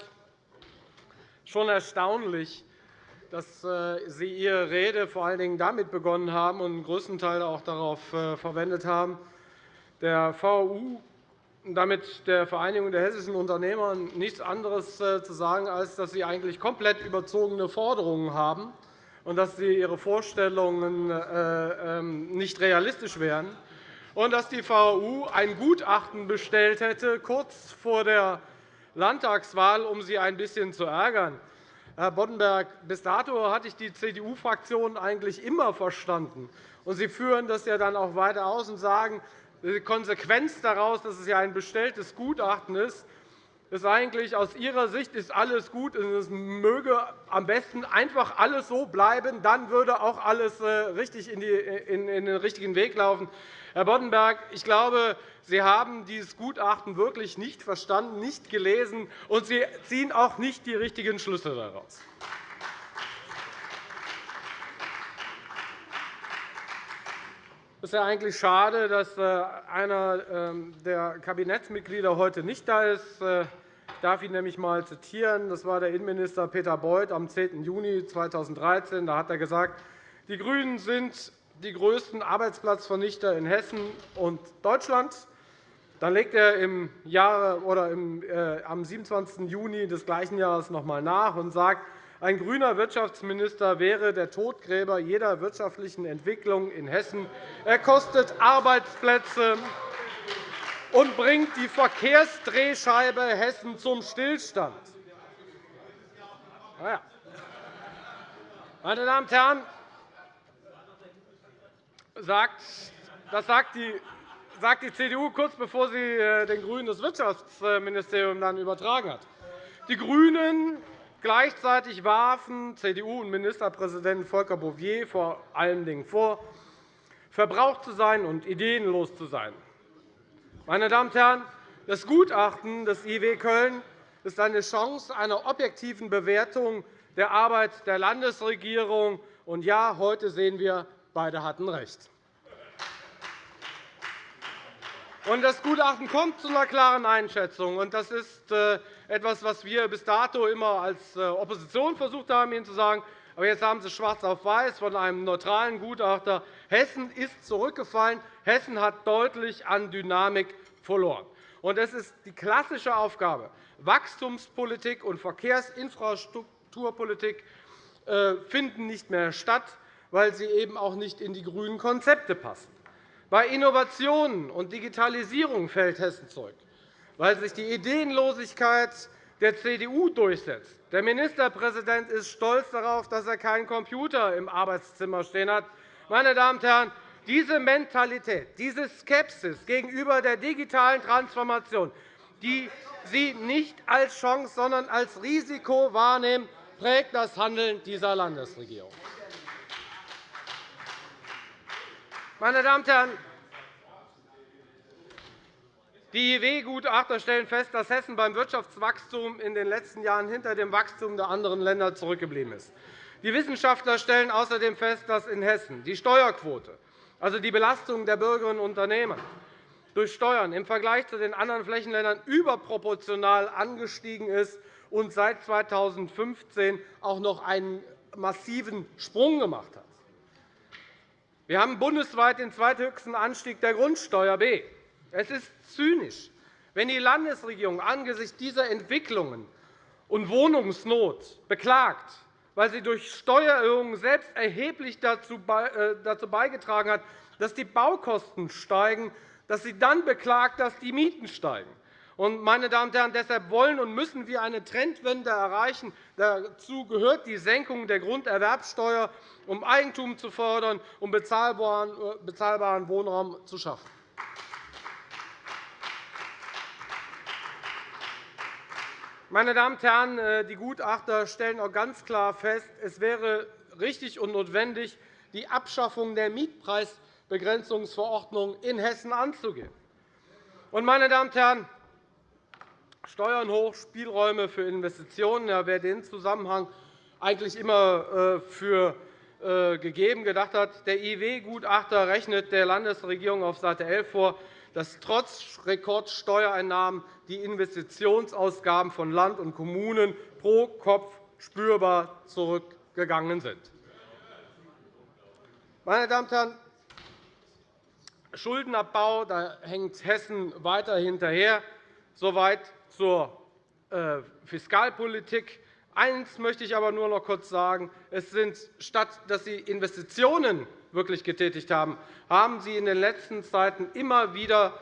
Schon erstaunlich, dass äh, Sie Ihre Rede vor allen Dingen damit begonnen haben und größten Teil auch darauf äh, verwendet haben, der VU, damit der Vereinigung der hessischen Unternehmer, nichts anderes äh, zu sagen, als dass Sie eigentlich komplett überzogene Forderungen haben und dass Sie Ihre Vorstellungen ähm, nicht realistisch wären und dass die VU ein Gutachten bestellt hätte, kurz vor der Landtagswahl, um Sie ein bisschen zu ärgern. Herr Boddenberg, bis dato hatte ich die CDU-Fraktion eigentlich immer verstanden. Und Sie führen das ja dann auch weiter aus und sagen, die Konsequenz daraus, dass es ja ein bestelltes Gutachten ist, ist eigentlich aus Ihrer Sicht ist alles gut und es möge am besten einfach alles so bleiben, dann würde auch alles äh, richtig in den richtigen Weg laufen. Herr Boddenberg, ich glaube, Sie haben dieses Gutachten wirklich nicht verstanden, nicht gelesen, und Sie ziehen auch nicht die richtigen Schlüsse daraus. Es ist eigentlich schade, dass äh, einer ähm, der Kabinettsmitglieder heute nicht da ist. Äh, ich darf ihn nämlich einmal zitieren. Das war der Innenminister Peter Beuth am 10. Juni 2013. Da hat er gesagt, die GRÜNEN sind die größten Arbeitsplatzvernichter in Hessen und Deutschland. Dann legt er im Jahre, oder im, äh, am 27. Juni des gleichen Jahres noch einmal nach und sagt, ein grüner Wirtschaftsminister wäre der Todgräber jeder wirtschaftlichen Entwicklung in Hessen. Er kostet Arbeitsplätze und bringt die Verkehrsdrehscheibe Hessen zum Stillstand. Meine Damen und Herren, das sagt die sagt die CDU kurz bevor sie äh, den GRÜNEN das Wirtschaftsministerium dann übertragen hat. Die GRÜNEN gleichzeitig warfen CDU und Ministerpräsident Volker Bouffier vor allen Dingen vor, verbraucht zu sein und ideenlos zu sein. Meine Damen und Herren, das Gutachten des IW Köln ist eine Chance einer objektiven Bewertung der Arbeit der Landesregierung. Und ja, heute sehen wir, beide hatten recht. Das Gutachten kommt zu einer klaren Einschätzung. Das ist äh, etwas, was wir bis dato immer als äh, Opposition versucht haben, Ihnen zu sagen. Aber jetzt haben Sie schwarz auf weiß von einem neutralen Gutachter. Hessen ist zurückgefallen. Hessen hat deutlich an Dynamik verloren. Es ist die klassische Aufgabe. Wachstumspolitik und Verkehrsinfrastrukturpolitik äh, finden nicht mehr statt, weil sie eben auch nicht in die grünen Konzepte passen. Bei Innovationen und Digitalisierung fällt Hessen zurück, weil sich die Ideenlosigkeit der CDU durchsetzt. Der Ministerpräsident ist stolz darauf, dass er keinen Computer im Arbeitszimmer stehen hat. Meine Damen und Herren, diese Mentalität, diese Skepsis gegenüber der digitalen Transformation, die Sie nicht als Chance, sondern als Risiko wahrnehmen, prägt das Handeln dieser Landesregierung. Meine Damen und Herren, die IW-Gutachter stellen fest, dass Hessen beim Wirtschaftswachstum in den letzten Jahren hinter dem Wachstum der anderen Länder zurückgeblieben ist. Die Wissenschaftler stellen außerdem fest, dass in Hessen die Steuerquote, also die Belastung der Bürgerinnen und Unternehmer durch Steuern im Vergleich zu den anderen Flächenländern überproportional angestiegen ist und seit 2015 auch noch einen massiven Sprung gemacht hat. Wir haben bundesweit den zweithöchsten Anstieg der Grundsteuer B. Es ist zynisch, Wenn die Landesregierung angesichts dieser Entwicklungen und Wohnungsnot beklagt, weil sie durch Steuererhöhungen selbst erheblich dazu äh, beigetragen hat, dass die Baukosten steigen, dass sie dann beklagt, dass die Mieten steigen. Meine Damen und Herren, deshalb wollen und müssen wir eine Trendwende erreichen. Dazu gehört die Senkung der Grunderwerbsteuer, um Eigentum zu fördern, um bezahlbaren Wohnraum zu schaffen. Meine Damen und Herren, äh, die Gutachter stellen auch ganz klar fest, es wäre richtig und notwendig, die Abschaffung der Mietpreisbegrenzungsverordnung in Hessen anzugehen. Meine Damen und Herren, Steuern hoch, Spielräume für Investitionen. Ja, wer den Zusammenhang eigentlich immer äh, für äh, gegeben gedacht hat, der IW-Gutachter rechnet der Landesregierung auf Seite 11 vor, dass trotz Rekordsteuereinnahmen die Investitionsausgaben von Land und Kommunen pro Kopf spürbar zurückgegangen sind. Meine Damen und Herren, Schuldenabbau, da hängt Hessen weiter hinterher. Soweit zur äh, Fiskalpolitik. Eines möchte ich aber nur noch kurz sagen. Es sind, statt dass Sie Investitionen wirklich getätigt haben, haben Sie in den letzten Zeiten immer wieder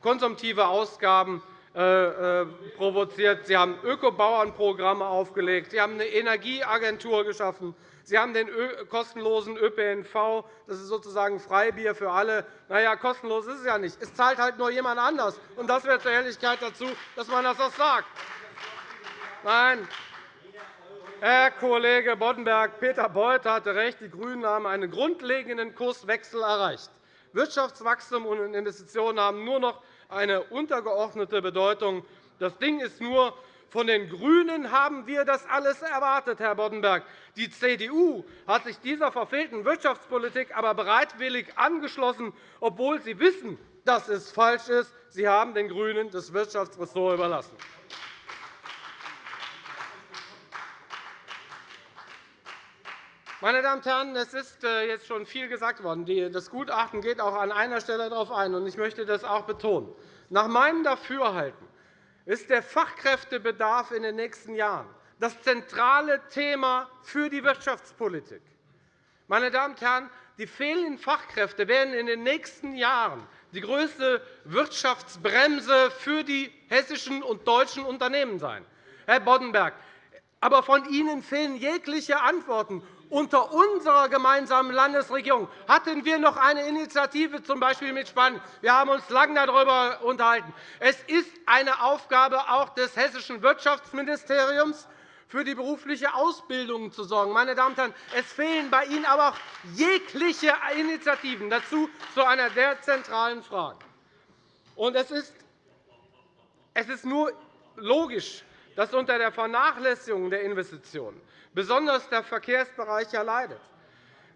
konsumtive Ausgaben äh, äh, provoziert. Sie haben Ökobauernprogramme aufgelegt. Sie haben eine Energieagentur geschaffen. Sie haben den kostenlosen ÖPNV. Das ist sozusagen Freibier für alle. Na ja, kostenlos ist es ja nicht. Es zahlt halt nur jemand anders. Und das wäre zur Ehrlichkeit dazu, dass man das auch sagt. Nein, Herr Kollege Boddenberg, Peter Beuth hatte recht. Die GRÜNEN haben einen grundlegenden Kurswechsel erreicht. Wirtschaftswachstum und Investitionen haben nur noch eine untergeordnete Bedeutung. Das Ding ist nur, von den GRÜNEN haben wir das alles erwartet, Herr Boddenberg. Die CDU hat sich dieser verfehlten Wirtschaftspolitik aber bereitwillig angeschlossen, obwohl sie wissen, dass es falsch ist. Sie haben den GRÜNEN das Wirtschaftsressort überlassen. Meine Damen und Herren, es ist äh, jetzt schon viel gesagt worden. Das Gutachten geht auch an einer Stelle darauf ein, und ich möchte das auch betonen. Nach meinem Dafürhalten ist der Fachkräftebedarf in den nächsten Jahren das zentrale Thema für die Wirtschaftspolitik. Meine Damen und Herren, die fehlenden Fachkräfte werden in den nächsten Jahren die größte Wirtschaftsbremse für die hessischen und deutschen Unternehmen sein. Herr Boddenberg, aber von Ihnen fehlen jegliche Antworten. Unter unserer gemeinsamen Landesregierung hatten wir noch eine Initiative, z. B. mit Spanien. Wir haben uns lange darüber unterhalten. Es ist eine Aufgabe auch des hessischen Wirtschaftsministeriums, für die berufliche Ausbildung zu sorgen. Meine Damen und Herren, es fehlen bei Ihnen aber auch jegliche Initiativen dazu zu einer der zentralen Fragen. es ist nur logisch, dass unter der Vernachlässigung der Investitionen besonders der Verkehrsbereich leidet.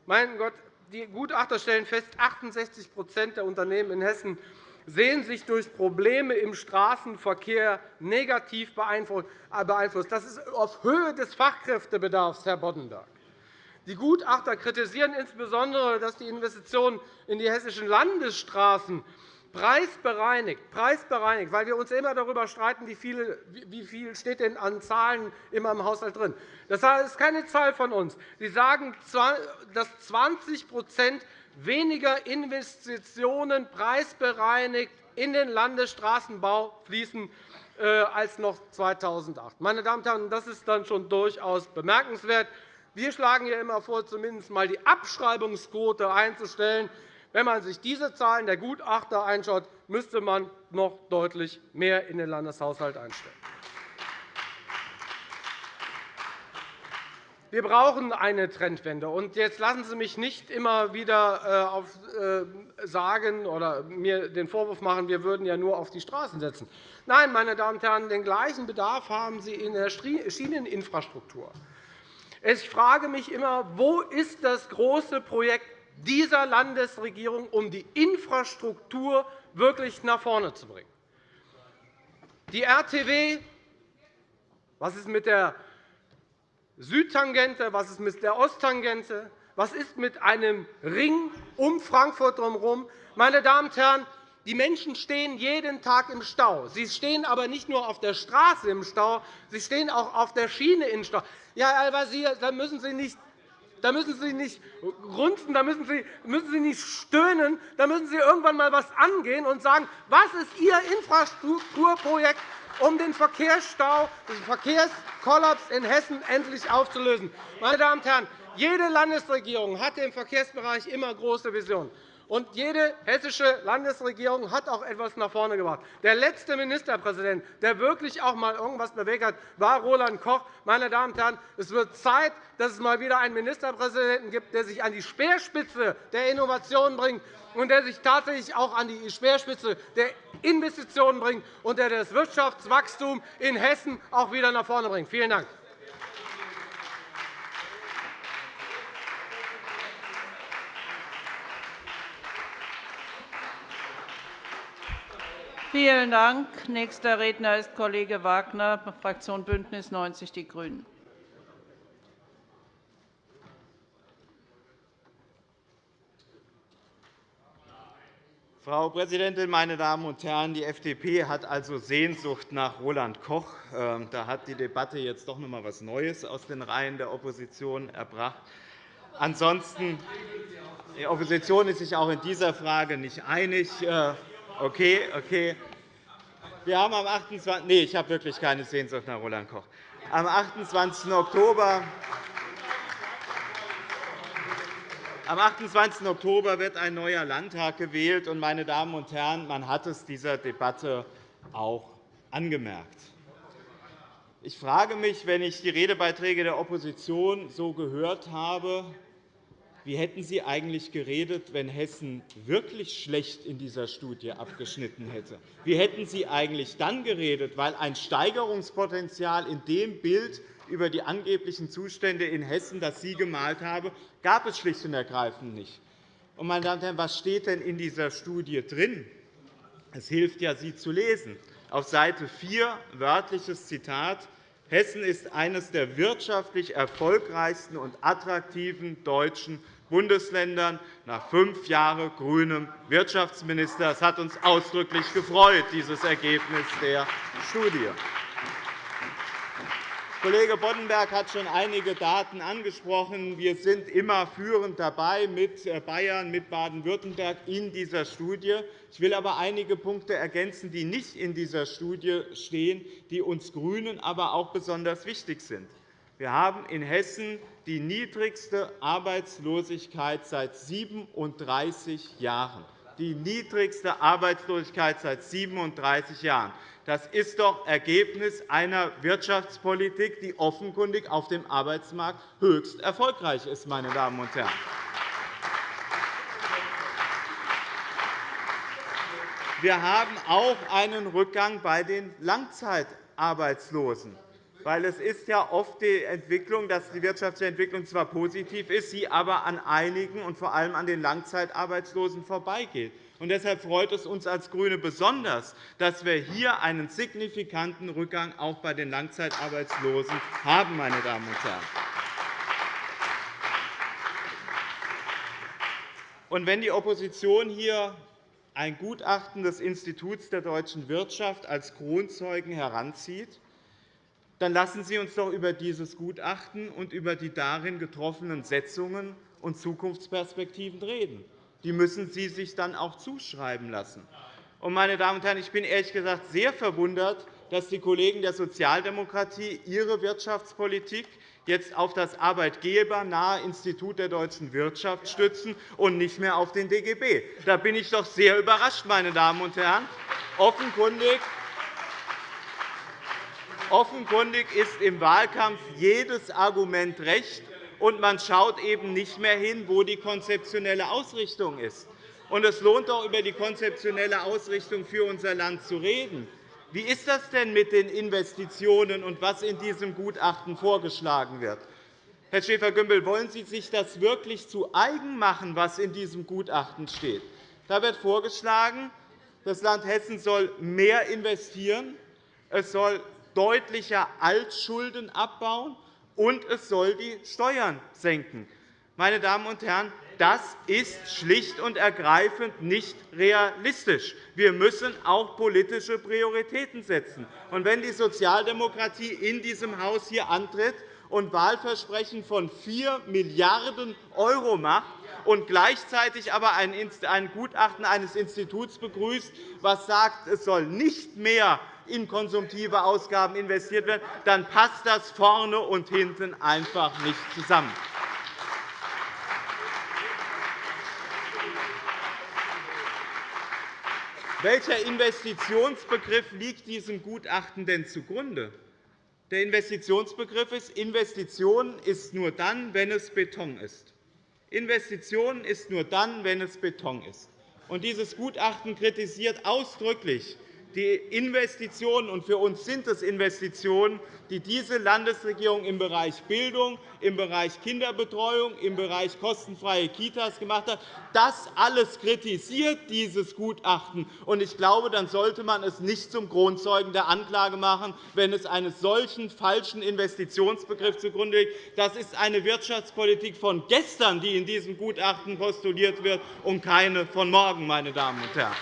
Mein Gott, die Gutachter stellen fest, 68% der Unternehmen in Hessen sehen sich durch Probleme im Straßenverkehr negativ beeinflusst. Das ist auf Höhe des Fachkräftebedarfs, Herr Boddenberg. Die Gutachter kritisieren insbesondere, dass die Investitionen in die hessischen Landesstraßen preisbereinigt, preisbereinigt, weil wir uns immer darüber streiten, wie viel, wie viel steht denn an Zahlen immer im Haushalt drin. Das ist keine Zahl von uns. Sie sagen, dass 20% weniger Investitionen preisbereinigt in den Landesstraßenbau fließen äh, als noch 2008. Meine Damen und Herren, das ist dann schon durchaus bemerkenswert. Wir schlagen ja immer vor, zumindest einmal die Abschreibungsquote einzustellen. Wenn man sich diese Zahlen der Gutachter anschaut, müsste man noch deutlich mehr in den Landeshaushalt einstellen. Wir brauchen eine Trendwende. Und jetzt lassen Sie mich nicht immer wieder äh, äh, sagen oder mir den Vorwurf machen, wir würden ja nur auf die Straßen setzen. Nein, meine Damen und Herren, den gleichen Bedarf haben Sie in der Schieneninfrastruktur. Ich frage mich immer, wo ist das große Projekt dieser Landesregierung, um die Infrastruktur wirklich nach vorne zu bringen. Die RTW, was ist mit der Südtangente, was ist mit der Osttangente, was ist mit einem Ring um Frankfurt herum? Meine Damen und Herren, Die Menschen stehen jeden Tag im Stau. Sie stehen aber nicht nur auf der Straße im Stau, sie stehen auch auf der Schiene im Stau. Ja, Herr Al-Wazir, da müssen Sie nicht da müssen Sie nicht grunzen, da müssen Sie, müssen Sie nicht stöhnen, da müssen Sie irgendwann einmal etwas angehen und sagen, was ist Ihr Infrastrukturprojekt, um den Verkehrsstau, den Verkehrskollaps in Hessen endlich aufzulösen. Meine Damen und Herren, jede Landesregierung hatte im Verkehrsbereich immer große Visionen. Und jede hessische Landesregierung hat auch etwas nach vorne gebracht. Der letzte Ministerpräsident, der wirklich auch einmal irgendwas bewegt hat, war Roland Koch. Meine Damen und Herren, es wird Zeit, dass es mal wieder einen Ministerpräsidenten gibt, der sich an die Speerspitze der Innovation bringt und der sich tatsächlich auch an die Speerspitze der Investitionen bringt und der das Wirtschaftswachstum in Hessen auch wieder nach vorne bringt. Vielen Dank. Vielen Dank. Nächster Redner ist Kollege Wagner, Fraktion BÜNDNIS 90 die GRÜNEN. Frau Präsidentin, meine Damen und Herren! Die FDP hat also Sehnsucht nach Roland Koch. Ähm, da hat die Debatte jetzt doch noch einmal etwas Neues aus den Reihen der Opposition erbracht. Ansonsten die Opposition ist sich auch in dieser Frage nicht einig. Okay, okay. Wir haben am 28. Nee, ich habe wirklich keine Sehnsucht nach Roland Koch. Am 28. Oktober am 28. Oktober wird ein neuer Landtag gewählt. Meine Damen und Herren, man hat es dieser Debatte auch angemerkt. Ich frage mich, wenn ich die Redebeiträge der Opposition so gehört habe, wie hätten Sie eigentlich geredet, wenn Hessen wirklich schlecht in dieser Studie abgeschnitten hätte? Wie hätten Sie eigentlich dann geredet? Weil ein Steigerungspotenzial in dem Bild über die angeblichen Zustände in Hessen, das Sie gemalt haben, gab es schlicht und ergreifend nicht. meine Damen und Herren, was steht denn in dieser Studie drin? Es hilft ja, sie zu lesen. Auf Seite 4 wörtliches Zitat Hessen ist eines der wirtschaftlich erfolgreichsten und attraktiven deutschen Bundesländern nach fünf Jahren grünem Wirtschaftsminister. Das hat uns ausdrücklich gefreut, dieses Ergebnis der Studie. Kollege Boddenberg hat schon einige Daten angesprochen. Wir sind immer führend dabei mit äh, Bayern, mit Baden-Württemberg in dieser Studie. Ich will aber einige Punkte ergänzen, die nicht in dieser Studie stehen, die uns GRÜNEN aber auch besonders wichtig sind. Wir haben in Hessen die niedrigste Arbeitslosigkeit seit 37 Jahren. Die niedrigste Arbeitslosigkeit seit 37 Jahren. Das ist doch Ergebnis einer Wirtschaftspolitik, die offenkundig auf dem Arbeitsmarkt höchst erfolgreich ist. Meine Damen und Herren. Wir haben auch einen Rückgang bei den Langzeitarbeitslosen weil es ist ja oft die Entwicklung, dass die wirtschaftliche Entwicklung zwar positiv ist, sie aber an einigen und vor allem an den Langzeitarbeitslosen vorbeigeht. Und deshalb freut es uns als GRÜNE besonders, dass wir hier einen signifikanten Rückgang auch bei den Langzeitarbeitslosen haben. Meine Damen und Herren. Und wenn die Opposition hier ein Gutachten des Instituts der deutschen Wirtschaft als Kronzeugen heranzieht, dann lassen Sie uns doch über dieses Gutachten und über die darin getroffenen Setzungen und Zukunftsperspektiven reden. Die müssen Sie sich dann auch zuschreiben lassen. Meine Damen und Herren, ich bin ehrlich gesagt sehr verwundert, dass die Kollegen der Sozialdemokratie ihre Wirtschaftspolitik jetzt auf das arbeitgebernahe Institut der deutschen Wirtschaft stützen und nicht mehr auf den DGB. Da bin ich doch sehr überrascht, meine Damen und Herren. Offenkundig Offenkundig ist im Wahlkampf jedes Argument recht, und man schaut eben nicht mehr hin, wo die konzeptionelle Ausrichtung ist. es lohnt doch, über die konzeptionelle Ausrichtung für unser Land zu reden. Wie ist das denn mit den Investitionen und was in diesem Gutachten vorgeschlagen wird? Herr Schäfer-Gümbel, wollen Sie sich das wirklich zu eigen machen, was in diesem Gutachten steht? Da wird vorgeschlagen, das Land Hessen soll mehr investieren, es soll deutlicher Altschulden abbauen, und es soll die Steuern senken. Meine Damen und Herren, das ist schlicht und ergreifend nicht realistisch. Wir müssen auch politische Prioritäten setzen. Und wenn die Sozialdemokratie in diesem Haus hier antritt und Wahlversprechen von 4 Milliarden € macht und gleichzeitig aber ein Gutachten eines Instituts begrüßt, das sagt, es soll nicht mehr in konsumtive Ausgaben investiert werden, dann passt das vorne und hinten einfach nicht zusammen. Welcher Investitionsbegriff liegt diesem Gutachten denn zugrunde? Der Investitionsbegriff ist, Investition ist nur dann, wenn es Beton ist. Investition ist nur dann, wenn es Beton ist. Und dieses Gutachten kritisiert ausdrücklich die Investitionen, und für uns sind es Investitionen, die diese Landesregierung im Bereich Bildung, im Bereich Kinderbetreuung, im Bereich kostenfreie Kitas gemacht hat. Das alles kritisiert dieses Gutachten. Ich glaube, dann sollte man es nicht zum Kronzeugen der Anklage machen, wenn es einen solchen falschen Investitionsbegriff zugrunde liegt. Das ist eine Wirtschaftspolitik von gestern, die in diesem Gutachten postuliert wird, und keine von morgen, meine Damen und Herren.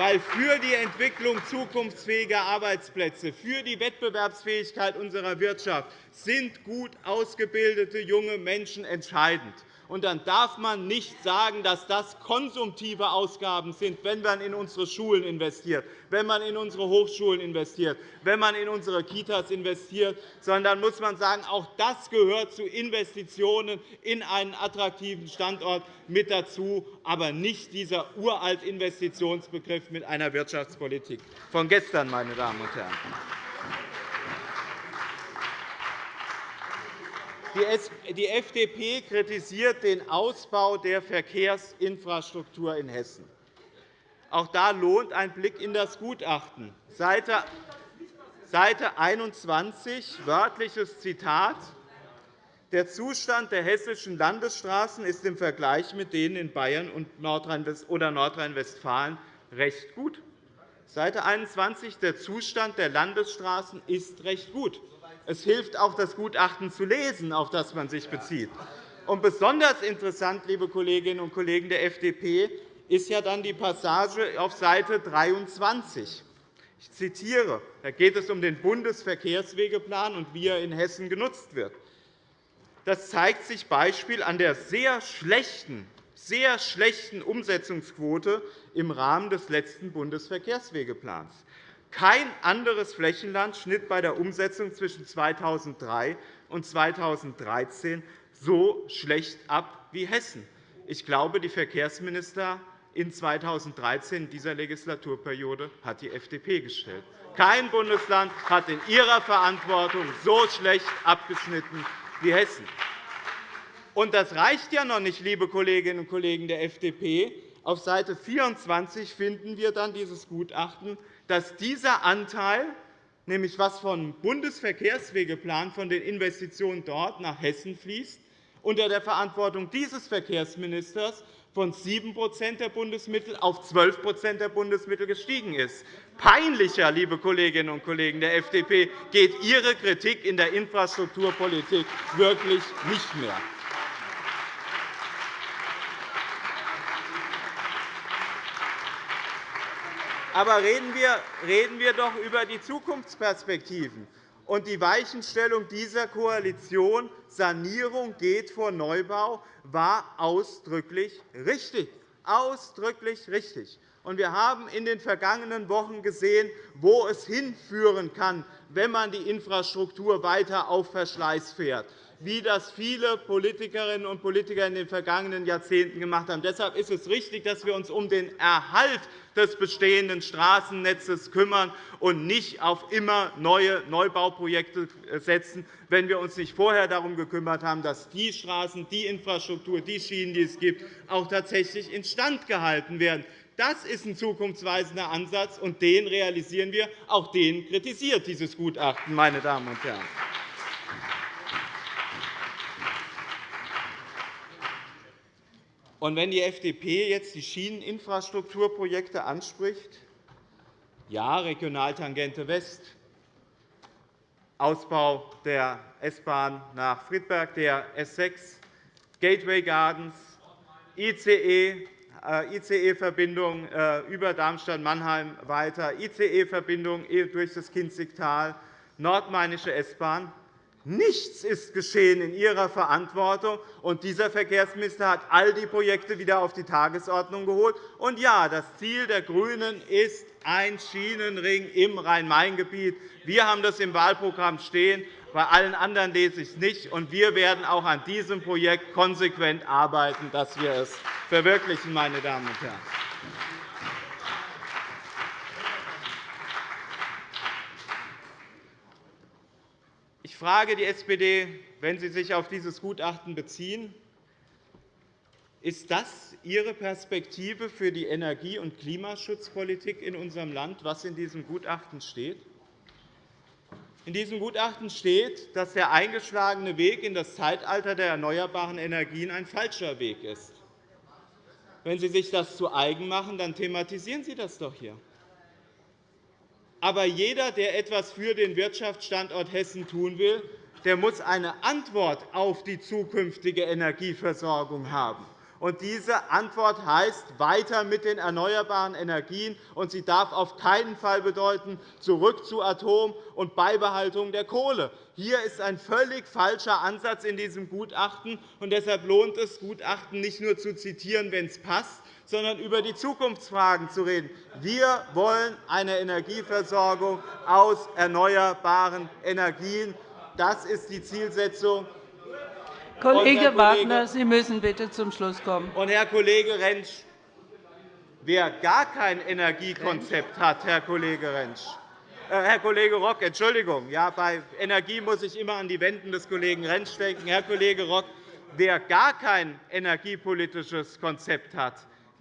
Weil für die Entwicklung zukunftsfähiger Arbeitsplätze, für die Wettbewerbsfähigkeit unserer Wirtschaft sind gut ausgebildete junge Menschen entscheidend. Und dann darf man nicht sagen, dass das konsumtive Ausgaben sind, wenn man in unsere Schulen investiert, wenn man in unsere Hochschulen investiert, wenn man in unsere Kitas investiert, sondern muss man sagen, auch das gehört zu Investitionen in einen attraktiven Standort mit dazu, aber nicht dieser uralte Investitionsbegriff mit einer Wirtschaftspolitik von gestern, meine Damen und Herren. Die FDP kritisiert den Ausbau der Verkehrsinfrastruktur in Hessen. Auch da lohnt ein Blick in das Gutachten. Seite 21, wörtliches Zitat. Der Zustand der hessischen Landesstraßen ist im Vergleich mit denen in Bayern oder Nordrhein-Westfalen recht gut. Seite 21. Der Zustand der Landesstraßen ist recht gut. Es hilft auch, das Gutachten zu lesen, auf das man sich bezieht. Und besonders interessant, liebe Kolleginnen und Kollegen der FDP, ist ja dann die Passage auf Seite 23. Ich zitiere. Da geht es um den Bundesverkehrswegeplan und wie er in Hessen genutzt wird. Das zeigt sich Beispiel an der sehr schlechten, sehr schlechten Umsetzungsquote im Rahmen des letzten Bundesverkehrswegeplans. Kein anderes Flächenland schnitt bei der Umsetzung zwischen 2003 und 2013 so schlecht ab wie Hessen. Ich glaube, die Verkehrsminister in 2013 in dieser Legislaturperiode hat die FDP gestellt. Kein Bundesland hat in ihrer Verantwortung so schlecht abgeschnitten wie Hessen. Und das reicht ja noch nicht, liebe Kolleginnen und Kollegen der FDP. Auf Seite 24 finden wir dann dieses Gutachten dass dieser Anteil, nämlich was vom Bundesverkehrswegeplan von den Investitionen dort nach Hessen fließt, unter der Verantwortung dieses Verkehrsministers von 7% der Bundesmittel auf 12% der Bundesmittel gestiegen ist. Peinlicher, liebe Kolleginnen und Kollegen der FDP, geht Ihre Kritik in der Infrastrukturpolitik wirklich nicht mehr. Aber reden wir, reden wir doch über die Zukunftsperspektiven und die Weichenstellung dieser Koalition. Sanierung geht vor Neubau war ausdrücklich richtig. Ausdrücklich richtig. Wir haben in den vergangenen Wochen gesehen, wo es hinführen kann, wenn man die Infrastruktur weiter auf Verschleiß fährt wie das viele Politikerinnen und Politiker in den vergangenen Jahrzehnten gemacht haben. Deshalb ist es richtig, dass wir uns um den Erhalt des bestehenden Straßennetzes kümmern und nicht auf immer neue Neubauprojekte setzen, wenn wir uns nicht vorher darum gekümmert haben, dass die Straßen, die Infrastruktur, die Schienen, die es gibt, auch tatsächlich instand gehalten werden. Das ist ein zukunftsweisender Ansatz, und den realisieren wir. Auch den kritisiert dieses Gutachten, meine Damen und Herren. Und wenn die FDP jetzt die Schieneninfrastrukturprojekte anspricht, ja, Regionaltangente West, Ausbau der S-Bahn nach Friedberg, der S 6, Gateway Gardens, ICE-Verbindung äh, e, äh, über Darmstadt-Mannheim weiter, ICE-Verbindung durch das Kinzigtal, nordmainische S-Bahn. Nichts ist geschehen in Ihrer Verantwortung, und dieser Verkehrsminister hat all die Projekte wieder auf die Tagesordnung geholt. Und ja, das Ziel der GRÜNEN ist ein Schienenring im Rhein-Main-Gebiet. Wir haben das im Wahlprogramm stehen. Bei allen anderen lese ich es nicht. Und wir werden auch an diesem Projekt konsequent arbeiten, dass wir es verwirklichen, meine Damen und Herren. Frage die SPD, wenn Sie sich auf dieses Gutachten beziehen, ist das Ihre Perspektive für die Energie- und Klimaschutzpolitik in unserem Land, was in diesem Gutachten steht? In diesem Gutachten steht, dass der eingeschlagene Weg in das Zeitalter der erneuerbaren Energien ein falscher Weg ist. Wenn Sie sich das zu eigen machen, dann thematisieren Sie das doch hier. Aber jeder, der etwas für den Wirtschaftsstandort Hessen tun will, der muss eine Antwort auf die zukünftige Energieversorgung haben. Und diese Antwort heißt weiter mit den erneuerbaren Energien, und sie darf auf keinen Fall bedeuten zurück zu Atom und Beibehaltung der Kohle. Hier ist ein völlig falscher Ansatz in diesem Gutachten, und deshalb lohnt es, Gutachten nicht nur zu zitieren, wenn es passt, sondern über die Zukunftsfragen zu reden. Wir wollen eine Energieversorgung aus erneuerbaren Energien. Das ist die Zielsetzung. Kollege Wagner, Sie müssen bitte zum Schluss kommen. Und, Herr Kollege Rentsch, wer gar kein Energiekonzept hat, Herr Kollege Rentsch, äh, Herr Kollege Rock, Entschuldigung, ja, bei Energie muss ich immer an die Wenden des Kollegen Rentsch denken. Herr Kollege Rock, wer gar kein energiepolitisches Konzept hat,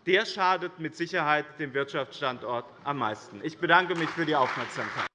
der schadet mit Sicherheit dem Wirtschaftsstandort am meisten. Ich bedanke mich für die Aufmerksamkeit.